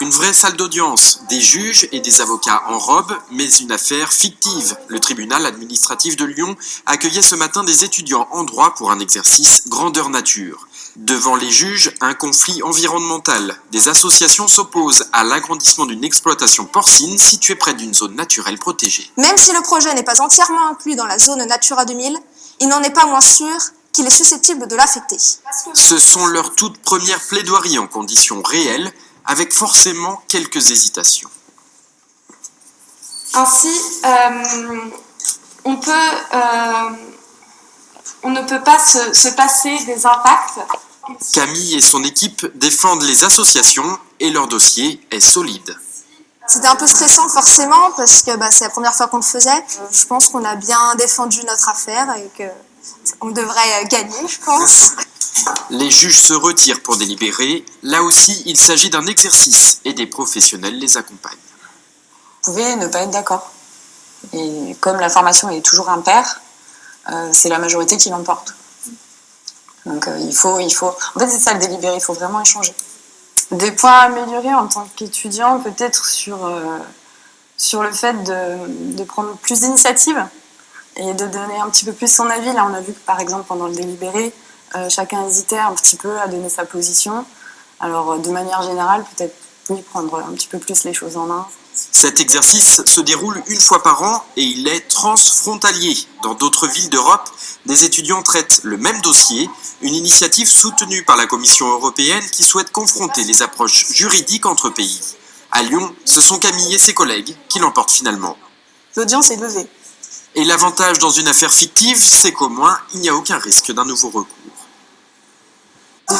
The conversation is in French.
Une vraie salle d'audience, des juges et des avocats en robe, mais une affaire fictive. Le tribunal administratif de Lyon accueillait ce matin des étudiants en droit pour un exercice grandeur nature. Devant les juges, un conflit environnemental. Des associations s'opposent à l'agrandissement d'une exploitation porcine située près d'une zone naturelle protégée. Même si le projet n'est pas entièrement inclus dans la zone Natura 2000, il n'en est pas moins sûr qu'il est susceptible de l'affecter. Ce sont leurs toutes premières plaidoiries en conditions réelles, avec forcément quelques hésitations. Ainsi, euh, on, peut, euh, on ne peut pas se, se passer des impacts. Camille et son équipe défendent les associations et leur dossier est solide. C'était un peu stressant forcément parce que bah, c'est la première fois qu'on le faisait. Je pense qu'on a bien défendu notre affaire et qu'on devrait gagner, je pense. Les juges se retirent pour délibérer. Là aussi, il s'agit d'un exercice et des professionnels les accompagnent. Vous pouvez ne pas être d'accord. Et comme la formation est toujours impaire, euh, c'est la majorité qui l'emporte. Donc euh, il, faut, il faut... En fait, c'est ça le délibéré, il faut vraiment échanger. Des points à améliorer en tant qu'étudiant, peut-être sur, euh, sur le fait de, de prendre plus d'initiative et de donner un petit peu plus son avis. Là, on a vu que par exemple, pendant le délibéré, euh, chacun hésitait un petit peu à donner sa position. Alors, euh, de manière générale, peut-être oui, prendre un petit peu plus les choses en main. Cet exercice se déroule une fois par an et il est transfrontalier. Dans d'autres villes d'Europe, des étudiants traitent le même dossier, une initiative soutenue par la Commission européenne qui souhaite confronter les approches juridiques entre pays. À Lyon, ce sont Camille et ses collègues qui l'emportent finalement. L'audience est levée. Et l'avantage dans une affaire fictive, c'est qu'au moins, il n'y a aucun risque d'un nouveau recours.